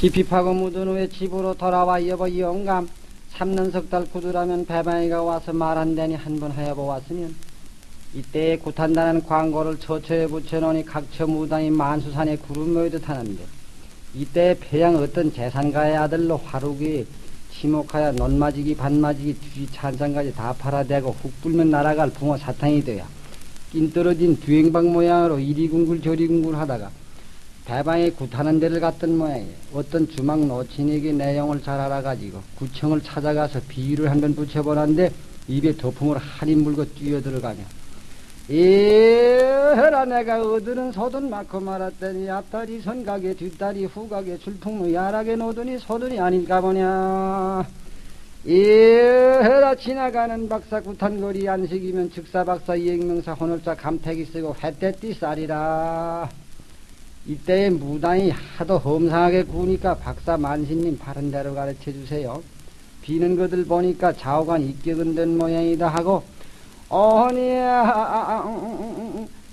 깊이 파고 묻은 후에 집으로 돌아와 여보 영감 삼년 석달 구두라면 배방이가 와서 말한다니 한번 하여 보았으면. 이때에 구탄다는 광고를 처처에 붙여놓으니 각처 무당이 만수산에 구름 모이듯 하는데 이때 폐양 어떤 재산가의 아들로 화루기 지목하여 논마지기 반마지기 뒤 찬장까지 다 팔아대고 훅 불면 날아갈 붕어 사탕이 되어 낀 떨어진 뒤행방 모양으로 이리 궁굴 저리 궁굴 하다가 대방에 굿하는 데를 갔던 모양이에요. 어떤 주막 노친에게 내용을 잘 알아가지고 구청을 찾아가서 비유를 한 번 붙여보는데 입에 도품을 한입 물고 뛰어들어가며 에라 내가 어드는 소든 많고 말았더니 앞다리 선각에 뒷다리 후각에 출풍무 야락에 놓더니 소든이 아닌가 보냐 에라 지나가는 박사 구탄거리 안식이면 즉사박사 이행명사 혼을자 감택이 쓰고 회떼띠 쌀이라 이때에 무당이 하도 험상하게 구우니까 박사 만신님 바른 대로 가르쳐 주세요. 비는 것들 보니까 좌우간 입격은 된 모양이다 하고 어머니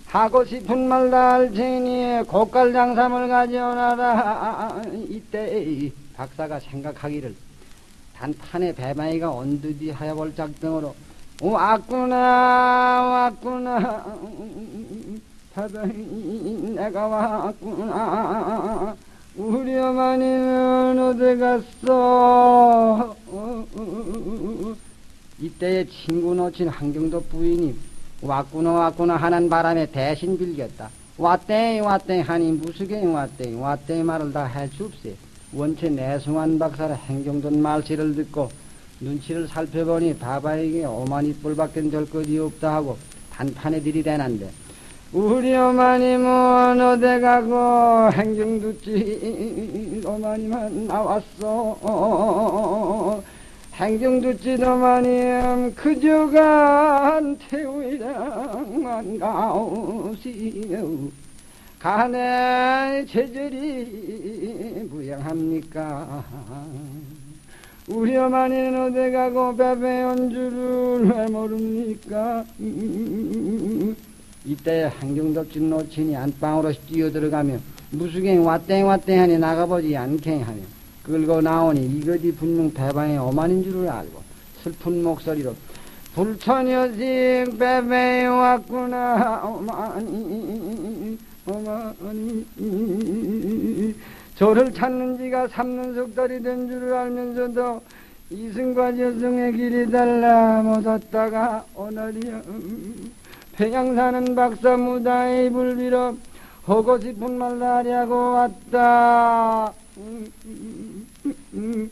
하고 싶은 말다할 테니 고깔 장삼을 가져오너라 이때 박사가 생각하기를 단판에 배마이가 언두디 하여 볼 작정으로 왔구나 왔구나 바다이 내가 왔구나. 우리 어머니는 어디 갔어? 이때에 친구 놓친 한경도 부인이 왔구나 왔구나 하는 바람에 대신 빌겼다. 왔대 왔대 하니 무수게 왔대. 왔대 말을 다 해줍세 원체 내숭한 박사라 행정돈 말씨를 듣고 눈치를 살펴보니 바바에게 오만이 뿔밖엔 절 것이 없다 하고 단판에 들이대는데 우리 어머님은 어디 가고 행정두지 어머님은 나왔어 행정두지 어머님 그저간 태우이랑만 가오시오. 가네 제절이 무양합니까? 어머니는 어디 가고 베베 온 줄을 왜 모릅니까 이때 한경덕진 놓치니 안방으로 뛰어들어가며 무수갱 왔땡 왔땡 하니 나가보지 않게 하며 끌고 나오니 이것이 분명 배방의 어만인 줄을 알고 슬픈 목소리로 불처녀식 배배에 왔구나. 어머니 어머니. 저를 찾는 지가 삼년 석 달이 된 줄을 알면서도 이승과 여성의 길이 달라 못 왔다가 오늘이야 평양사는 박사 무다의 불비로 하고 싶은 말 다리하고 왔다. 음, 음, 음,